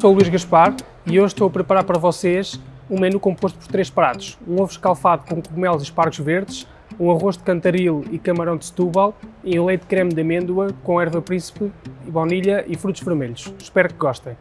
Sou o Luís Gaspar e hoje estou a preparar para vocês um menu composto por três pratos. Um ovo escalfado com cogumelos e espargos verdes, um arroz de cantaril e camarão de Setúbal e um leite creme de amêndoa com erva príncipe, baunilha e frutos vermelhos. Espero que gostem.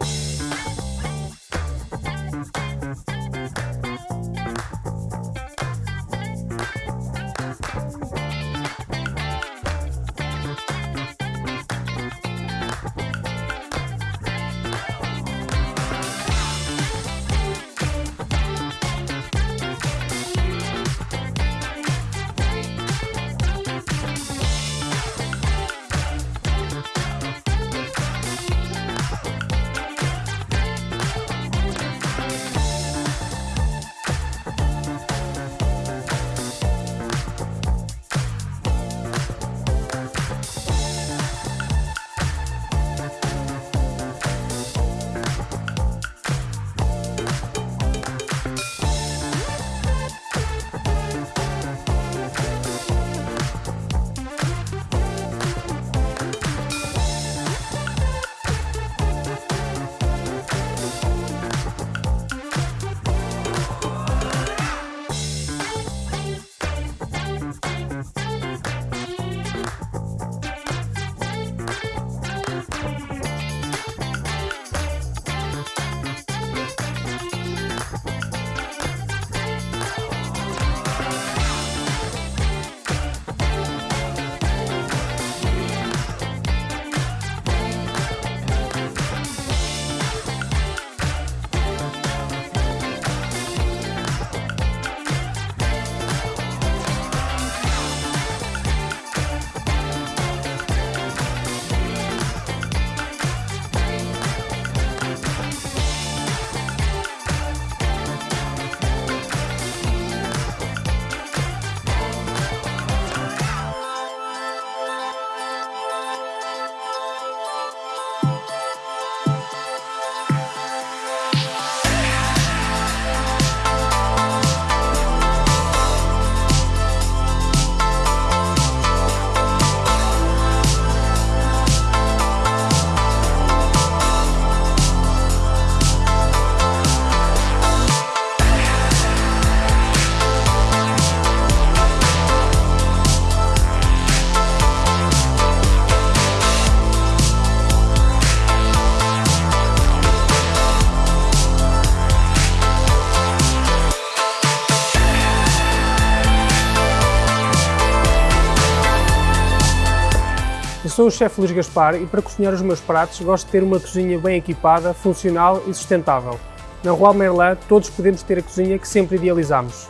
Eu sou o chefe Luís Gaspar e para cozinhar os meus pratos gosto de ter uma cozinha bem equipada, funcional e sustentável. Na Rua Merlin todos podemos ter a cozinha que sempre idealizamos.